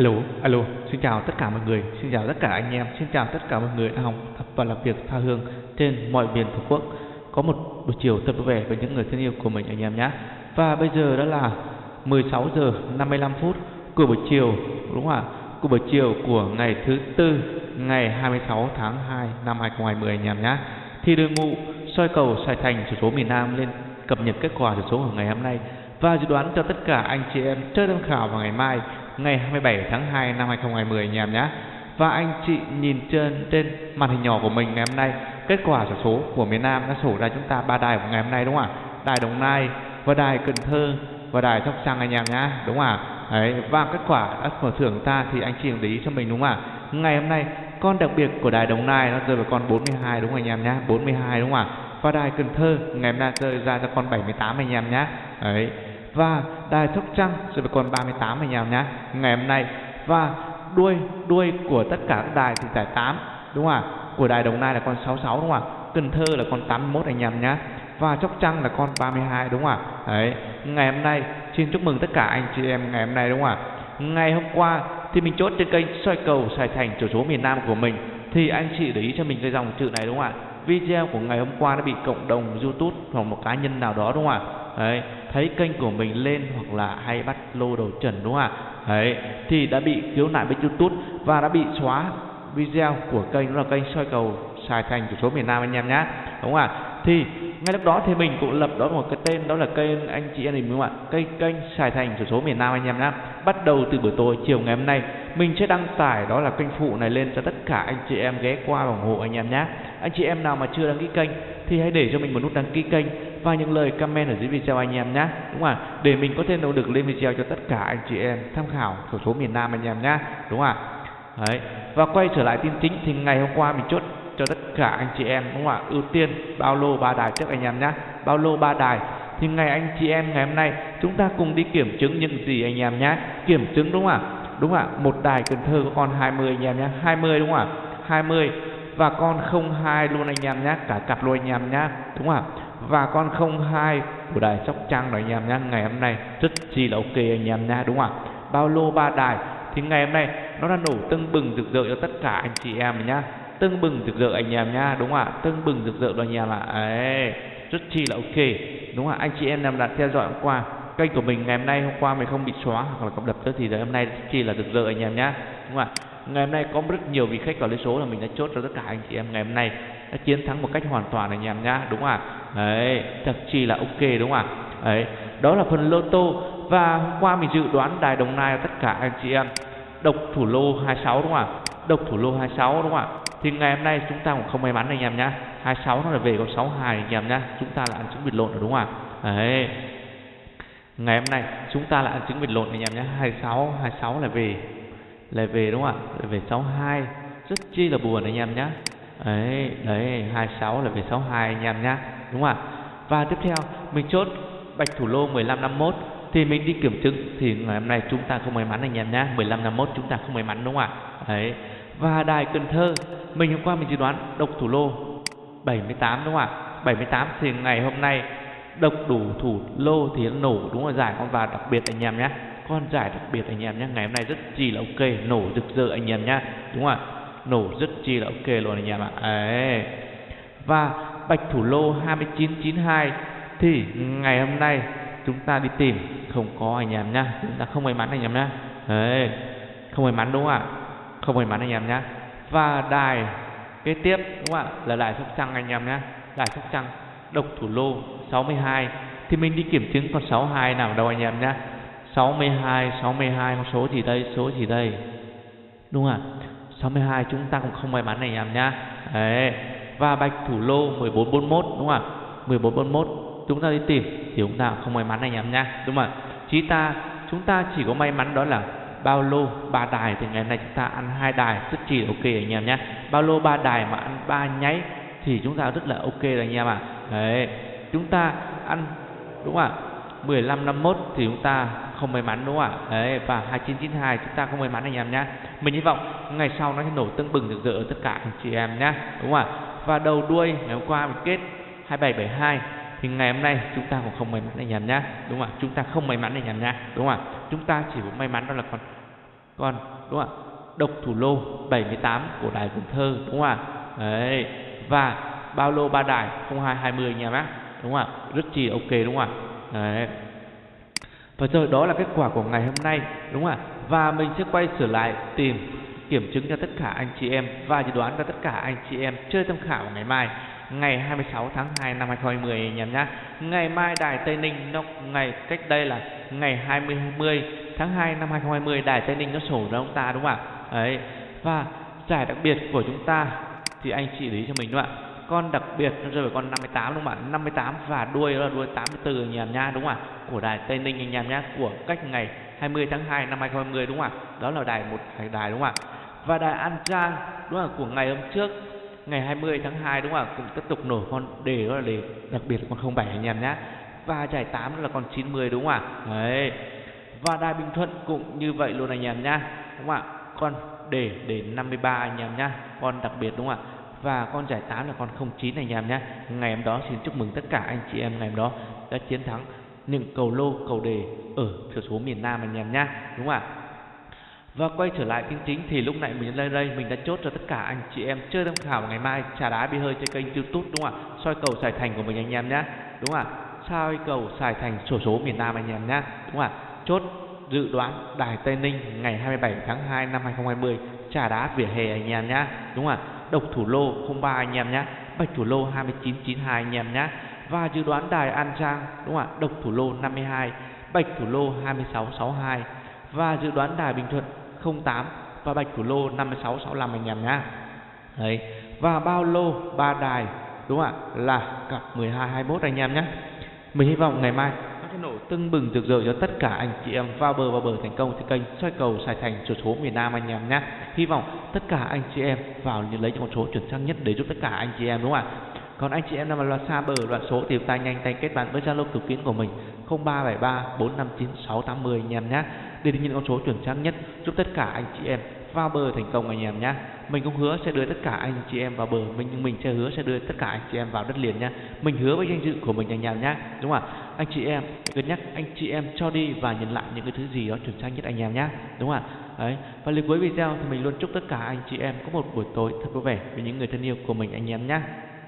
Alo, alo, xin chào tất cả mọi người, xin chào tất cả anh em, xin chào tất cả mọi người đang học tập và làm việc tha hương trên mọi miền tổ quốc. Có một buổi chiều thật vui vẻ với những người thân yêu của mình anh em nhé. Và bây giờ đó là 16 giờ 55 phút của buổi chiều, đúng không ạ? Của buổi chiều của ngày thứ tư, ngày 26 tháng 2 năm 2020 anh em nhé. Thì đội ngũ soi cầu Sài Thành số số miền Nam lên cập nhật kết quả số của ngày hôm nay và dự đoán cho tất cả anh chị em chơi tham khảo vào ngày mai ngày 27 tháng 2 năm 2020 anh em nhé. Và anh chị nhìn trên trên màn hình nhỏ của mình ngày hôm nay, kết quả sổ số của miền Nam đã sổ ra chúng ta ba đài của ngày hôm nay đúng không ạ? Đài Đồng Nai và đài Cần Thơ và đài Sóc Trăng anh em nhé, đúng không ạ? Đấy, và kết quả đã mở thưởng ta thì anh chị để ý cho mình đúng không ạ? Ngày hôm nay con đặc biệt của đài Đồng Nai nó rơi vào con 42 đúng không anh em nhé? 42 đúng không ạ? Và đài Cần Thơ ngày hôm nay rơi ra cho con 78 anh em nhé. Đấy, và đài Sóc Trăng. Sẽ còn 38 anh em nhé. Ngày hôm nay, và đuôi đuôi của tất cả các đài thì giải 8 đúng không ạ? Của đài Đồng Nai là con 66 đúng không ạ? Cần Thơ là con 81 anh em nhé. Và Sóc Trăng là con 32 đúng không ạ? Đấy. Ngày hôm nay, xin chúc mừng tất cả anh chị em ngày hôm nay, đúng không ạ? Ngày hôm qua thì mình chốt trên kênh soi cầu Sài Thành, chủ số miền Nam của mình. Thì anh chị để ý cho mình cái dòng chữ này, đúng không ạ? Video của ngày hôm qua đã bị cộng đồng YouTube hoặc một cá nhân nào đó, đúng không ạ? Đấy thấy kênh của mình lên hoặc là hay bắt lô đầu trần, đúng không ạ? Đấy, thì đã bị khiếu nại bên youtube và đã bị xóa video của kênh, đó là kênh soi cầu xài thành của số miền nam anh em nhé đúng không ạ? Thì ngay lúc đó thì mình cũng lập đó một cái tên, đó là kênh anh chị em mình, đúng không ạ? Kênh kênh xài thành của số miền nam anh em nhé bắt đầu từ buổi tối, chiều ngày hôm nay, mình sẽ đăng tải đó là kênh phụ này lên cho tất cả anh chị em ghé qua ủng hộ anh em nhé anh chị em nào mà chưa đăng ký kênh thì hãy để cho mình một nút đăng ký kênh và những lời comment ở dưới video anh em nhé đúng không ạ? Để mình có thể động lực lên video cho tất cả anh chị em tham khảo sổ số miền Nam anh em nhé đúng không ạ? Đấy. Và quay trở lại tin chính thì ngày hôm qua mình chốt cho tất cả anh chị em, đúng không ạ? Ưu tiên bao lô ba đài trước anh em nhé bao lô ba đài. Thì ngày anh chị em ngày hôm nay chúng ta cùng đi kiểm chứng những gì anh em nhé kiểm chứng đúng không ạ? Đúng không ạ? Một đài Cần Thơ có con 20 anh em nhé 20 đúng không ạ? 20 và con 02 luôn anh em nhé cả cặp luôn anh em nhé đúng không ạ? Và con 02 của đài Sóc Trăng rồi anh em nhá, ngày hôm nay rất chi là ok anh em nha đúng không ạ? Bao lô ba đài, thì ngày hôm nay nó đã nổ tưng bừng rực rỡ cho tất cả anh chị em nhá. Tưng bừng rực rỡ anh em nhá, đúng không ạ? Tưng bừng rực rỡ rồi anh em ạ. Ấy rất chi là ok, đúng không ạ? Anh chị em làm đã theo dõi hôm qua kênh của mình, ngày hôm nay hôm qua mình không bị xóa hoặc là cập đập nữa thì hôm nay rất chi là rực rỡ anh em nhá, đúng không ạ? Ngày hôm nay có rất nhiều vị khách vào lấy số là mình đã chốt cho tất cả anh chị em, ngày hôm nay đã chiến thắng một cách hoàn toàn anh em nhá, đúng không ạ? Đấy thật chi là ok đúng không ạ? Đấy, đó là phần lô tô và hôm qua mình dự đoán đài đồng nai tất cả anh chị em độc thủ lô 26 đúng không ạ? Độc thủ lô 26 đúng không ạ? Thì ngày hôm nay chúng ta cũng không may mắn anh em nhá. 26 nó là về con 62 anh em nhá. Chúng ta là ăn trứng vịt lộn rồi đúng không ạ? Đấy. Ngày hôm nay chúng ta là ăn trứng vịt lộn anh em nhé 26 26 là về là về đúng không ạ? Lại về 62 rất chi là buồn anh em nhé đấy đấy 26 là về 62 anh em nhá, đúng không ạ? Và tiếp theo, mình chốt bạch thủ lô 15 51 thì mình đi kiểm chứng, thì ngày hôm nay chúng ta không may mắn anh em nhá 1551 chúng ta không may mắn, đúng không ạ? Đấy, và đài Cần Thơ, mình hôm qua mình dự đoán độc thủ lô 78 đúng không ạ? 78 thì ngày hôm nay độc đủ thủ lô thì nó nổ, đúng là giải con và đặc biệt anh em nhé con giải đặc biệt anh em nhé ngày hôm nay rất chi là ok, nổ rực rỡ anh em nhé đúng không ạ? Nổ rất chi là ok luôn anh em ạ. Ấy và bạch thủ lô 2992 thì ngày hôm nay chúng ta đi tìm, không có anh em nhá. Chúng ta không may mắn anh em nhá. Đấy. Không may mắn đúng không ạ? Không may mắn anh em nhá. Và đài kế tiếp đúng không ạ? Là đài sóc trăng anh em nhá. Đài sóc trăng, độc thủ lô 62 thì mình đi kiểm chứng con 62 nào đâu anh em nhá. 62 62 con số gì đây, số gì đây. Đúng không ạ? 62 chúng ta cũng không may mắn này em nhá. Đấy. Và bạch thủ lô 1441 đúng không ạ? 1441 chúng ta đi tìm thì chúng ta không may mắn anh em nhá, đúng không ạ? Chí ta, chúng ta chỉ có may mắn đó là bao lô ba đài thì ngày nay chúng ta ăn hai đài, rất chỉ ok anh em nhé bao lô ba đài mà ăn ba nháy thì chúng ta rất là ok rồi anh em ạ. À. đấy. Chúng ta ăn, đúng không ạ? 15 51 thì chúng ta không may mắn, đúng không ạ? Đấy, và 2992 chúng ta không may mắn anh em nhé mình hy vọng ngày sau nó sẽ nổ tưng bừng rực rỡ tất cả anh chị em nhé đúng không ạ? Và đầu đuôi ngày hôm qua mình kết 2772 thì ngày hôm nay chúng ta cũng không may mắn anh em nhé đúng không ạ? Chúng ta không may mắn anh em nhé đúng không ạ? Chúng ta chỉ có may mắn đó là con con, đúng không ạ? Độc thủ lô 78 của đài Cần Thơ, đúng không ạ? Đấy, và bao lô ba đài 0220 anh em bác đúng không ạ? Rất chi ok, đúng không ạ? Đấy và rồi đó là kết quả của ngày hôm nay, đúng không ạ và mình sẽ quay trở lại tìm kiểm chứng cho tất cả anh chị em và dự đoán cho tất cả anh chị em chơi tham khảo ngày mai, ngày 26 tháng 2 năm 2020 anh em nhé. Ngày mai Đài Tây Ninh nó, ngày, cách đây là ngày 20 20 tháng 2 năm 2020 Đài Tây Ninh nó sổ ra ông ta, đúng không ạ? Đấy. Và giải đặc biệt của chúng ta thì anh chị lý cho mình đúng không ạ? Con đặc biệt nó rơi vào con 58 đúng không ạ? 58 và đuôi là đuôi 84 anh em nhá đúng không ạ? Của Đài Tây Ninh anh em nhá, của cách ngày 20 tháng 2 năm 2020 đúng không ạ? Đó là đài một đài đúng không ạ? Và đài An Giang đúng không ạ? Của ngày hôm trước ngày 20 tháng 2 đúng không ạ? Cũng tiếp tục nổ con đề đó là đề đặc biệt con 07 anh em nhá. Và giải 8 là con 90 đúng không ạ? Đấy. Và đài Bình Thuận cũng như vậy luôn anh em nhá. Đúng không ạ? Con đề đề 53 anh em nhá. Con đặc biệt đúng không ạ? Và con giải 8 là con 09 anh em nhé. Ngày hôm đó xin chúc mừng tất cả anh chị em ngày hôm đó đã chiến thắng những cầu lô, cầu đề ở thiểu số miền Nam anh em nhá. Đúng không ạ? Và quay trở lại chính chính thì lúc nãy mình lên đây, mình đã chốt cho tất cả anh chị em chơi tham khảo ngày mai, trà đá bi hơi trên kênh youtube, đúng không ạ? soi cầu xài thành của mình anh em nhé đúng không ạ? soi cầu xài thành sổ số miền Nam anh em nhé đúng không ạ? chốt dự đoán Đài Tây Ninh ngày 27 tháng 2 năm 2020 trà đá vỉa hè anh em nhá. đúng không ạ? độc thủ lô 03 anh em nhá bạch thủ lô 2992 anh em nhá và dự đoán đài An Giang đúng không ạ? độc thủ lô 52 bạch thủ lô 2662 và dự đoán đài Bình Thuận 08 và bạch thủ lô 5665 anh em nhá. Đấy. Và bao lô ba đài, đúng không ạ? Là cặp 12 21 anh em nhé. Mình hy vọng ngày mai nó nổ tưng bừng rực rỡ cho tất cả anh chị em vào bờ vào bờ thành công trên kênh soi cầu sài thành số số miền Nam anh em nhé. Hy vọng tất cả anh chị em vào những lấy những con số chuẩn xác nhất để giúp tất cả anh chị em, đúng không ạ? Còn anh chị em nào mà loạt xa bờ, loạt số thì tay nhanh tay kết bạn với Zalo cực kiến của mình 0373 459 680 anh em nhé để những con số chuẩn xác nhất giúp tất cả anh chị em vào bờ thành công anh em nhé. Mình cũng hứa sẽ đưa tất cả anh chị em vào bờ. Mình, nhưng mình sẽ hứa sẽ đưa tất cả anh chị em vào đất liền nhé. Mình hứa với danh dự của mình anh em nhé. Đúng không ạ? Anh chị em cân nhắc anh chị em cho đi và nhận lại những cái thứ gì đó chuẩn xác nhất anh em nhé. Đúng không ạ? Đấy. Và lời cuối video thì mình luôn chúc tất cả anh chị em có một buổi tối thật vui vẻ với những người thân yêu của mình anh em nhé.